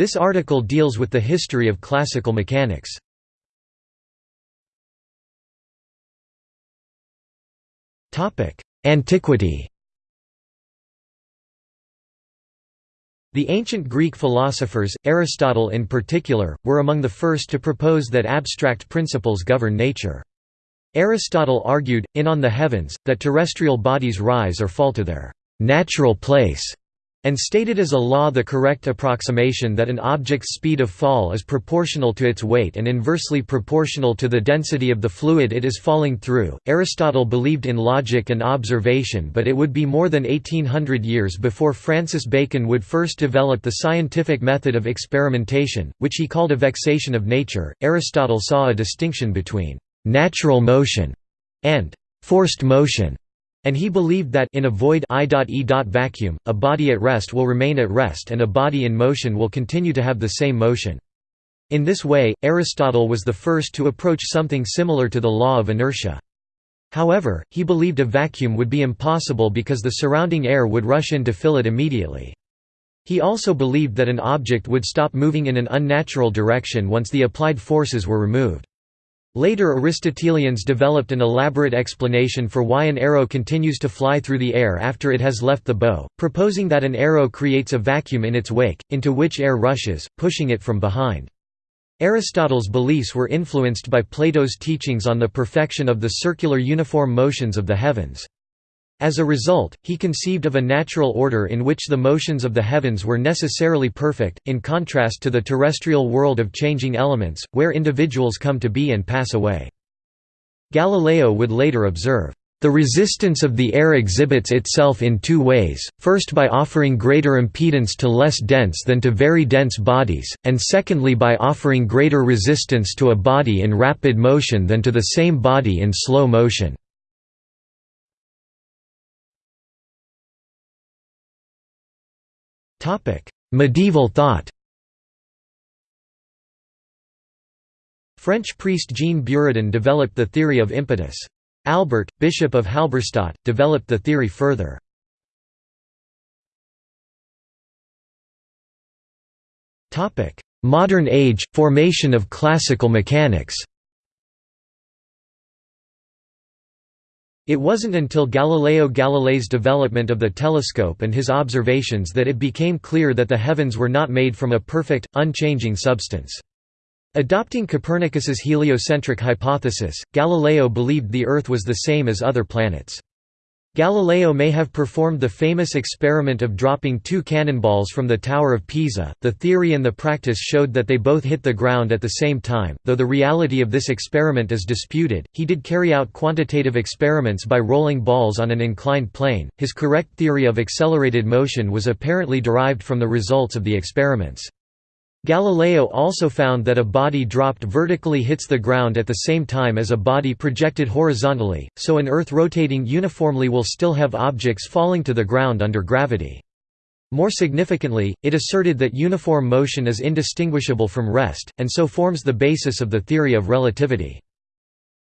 This article deals with the history of classical mechanics. Antiquity The ancient Greek philosophers, Aristotle in particular, were among the first to propose that abstract principles govern nature. Aristotle argued, in On the Heavens, that terrestrial bodies rise or fall to their «natural place» and stated as a law the correct approximation that an object's speed of fall is proportional to its weight and inversely proportional to the density of the fluid it is falling through. Aristotle believed in logic and observation, but it would be more than 1800 years before Francis Bacon would first develop the scientific method of experimentation, which he called a vexation of nature. Aristotle saw a distinction between natural motion and forced motion. And he believed that in a void I.E. vacuum, a body at rest will remain at rest and a body in motion will continue to have the same motion. In this way, Aristotle was the first to approach something similar to the law of inertia. However, he believed a vacuum would be impossible because the surrounding air would rush in to fill it immediately. He also believed that an object would stop moving in an unnatural direction once the applied forces were removed. Later Aristotelians developed an elaborate explanation for why an arrow continues to fly through the air after it has left the bow, proposing that an arrow creates a vacuum in its wake, into which air rushes, pushing it from behind. Aristotle's beliefs were influenced by Plato's teachings on the perfection of the circular uniform motions of the heavens. As a result, he conceived of a natural order in which the motions of the heavens were necessarily perfect, in contrast to the terrestrial world of changing elements, where individuals come to be and pass away. Galileo would later observe, "...the resistance of the air exhibits itself in two ways, first by offering greater impedance to less dense than to very dense bodies, and secondly by offering greater resistance to a body in rapid motion than to the same body in slow motion." Medieval thought French priest Jean Buridan developed the theory of impetus. Albert, Bishop of Halberstadt, developed the theory further. Modern age, formation of classical mechanics It wasn't until Galileo Galilei's development of the telescope and his observations that it became clear that the heavens were not made from a perfect, unchanging substance. Adopting Copernicus's heliocentric hypothesis, Galileo believed the Earth was the same as other planets. Galileo may have performed the famous experiment of dropping two cannonballs from the Tower of Pisa. The theory and the practice showed that they both hit the ground at the same time, though the reality of this experiment is disputed. He did carry out quantitative experiments by rolling balls on an inclined plane. His correct theory of accelerated motion was apparently derived from the results of the experiments. Galileo also found that a body dropped vertically hits the ground at the same time as a body projected horizontally, so an Earth rotating uniformly will still have objects falling to the ground under gravity. More significantly, it asserted that uniform motion is indistinguishable from rest, and so forms the basis of the theory of relativity.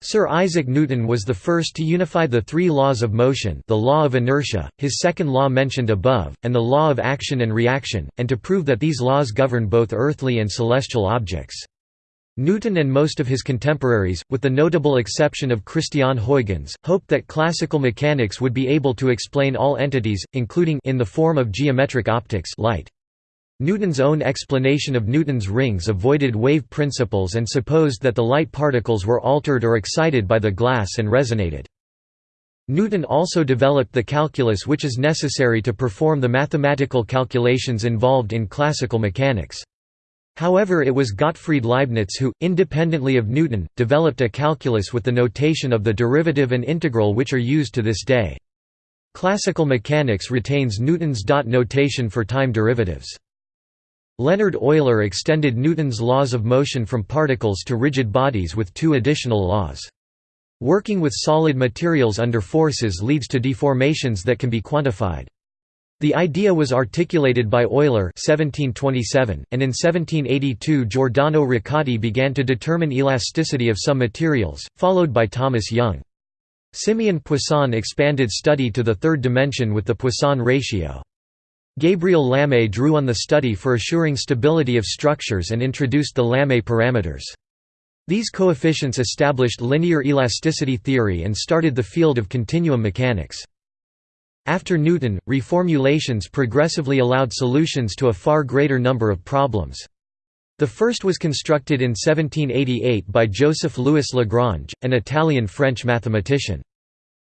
Sir Isaac Newton was the first to unify the three laws of motion the law of inertia, his second law mentioned above, and the law of action and reaction, and to prove that these laws govern both earthly and celestial objects. Newton and most of his contemporaries, with the notable exception of Christian Huygens, hoped that classical mechanics would be able to explain all entities, including in the form of geometric optics light. Newton's own explanation of Newton's rings avoided wave principles and supposed that the light particles were altered or excited by the glass and resonated. Newton also developed the calculus which is necessary to perform the mathematical calculations involved in classical mechanics. However it was Gottfried Leibniz who, independently of Newton, developed a calculus with the notation of the derivative and integral which are used to this day. Classical mechanics retains Newton's dot notation for time derivatives. Leonhard Euler extended Newton's laws of motion from particles to rigid bodies with two additional laws. Working with solid materials under forces leads to deformations that can be quantified. The idea was articulated by Euler 1727, and in 1782 Giordano Riccati began to determine elasticity of some materials, followed by Thomas Young. Simeon Poisson expanded study to the third dimension with the Poisson ratio. Gabriel Lamé drew on the study for assuring stability of structures and introduced the Lamé parameters. These coefficients established linear elasticity theory and started the field of continuum mechanics. After Newton, reformulations progressively allowed solutions to a far greater number of problems. The first was constructed in 1788 by Joseph Louis Lagrange, an Italian-French mathematician.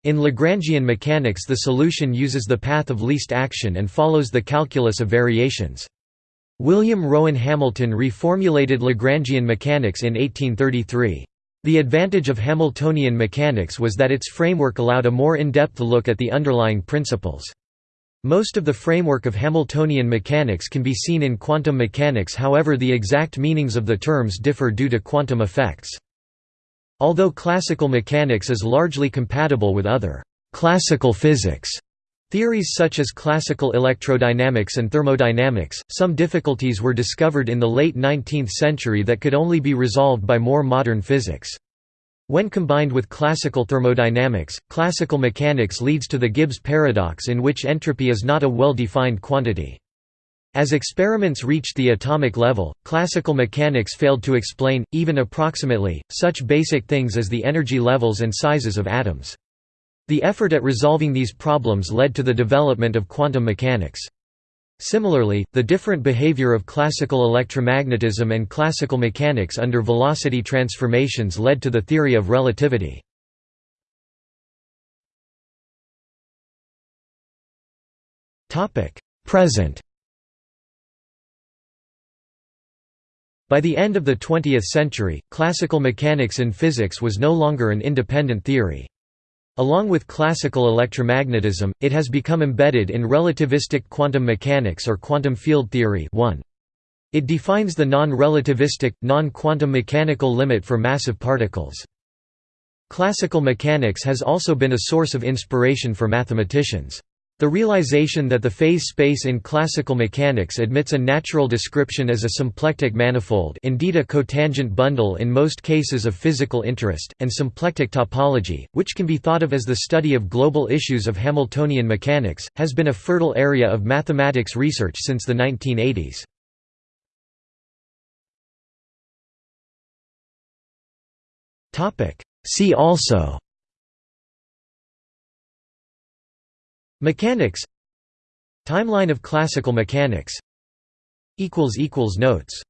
In Lagrangian mechanics the solution uses the path of least action and follows the calculus of variations. William Rowan Hamilton reformulated Lagrangian mechanics in 1833. The advantage of Hamiltonian mechanics was that its framework allowed a more in-depth look at the underlying principles. Most of the framework of Hamiltonian mechanics can be seen in quantum mechanics however the exact meanings of the terms differ due to quantum effects. Although classical mechanics is largely compatible with other «classical physics» Theories such as classical electrodynamics and thermodynamics, some difficulties were discovered in the late 19th century that could only be resolved by more modern physics. When combined with classical thermodynamics, classical mechanics leads to the Gibbs paradox in which entropy is not a well-defined quantity. As experiments reached the atomic level, classical mechanics failed to explain, even approximately, such basic things as the energy levels and sizes of atoms. The effort at resolving these problems led to the development of quantum mechanics. Similarly, the different behavior of classical electromagnetism and classical mechanics under velocity transformations led to the theory of relativity. Present By the end of the 20th century, classical mechanics in physics was no longer an independent theory. Along with classical electromagnetism, it has become embedded in relativistic quantum mechanics or quantum field theory 1. It defines the non-relativistic, non-quantum mechanical limit for massive particles. Classical mechanics has also been a source of inspiration for mathematicians. The realization that the phase space in classical mechanics admits a natural description as a symplectic manifold indeed a cotangent bundle in most cases of physical interest, and symplectic topology, which can be thought of as the study of global issues of Hamiltonian mechanics, has been a fertile area of mathematics research since the 1980s. See also Mechanics. Timeline of classical mechanics. Notes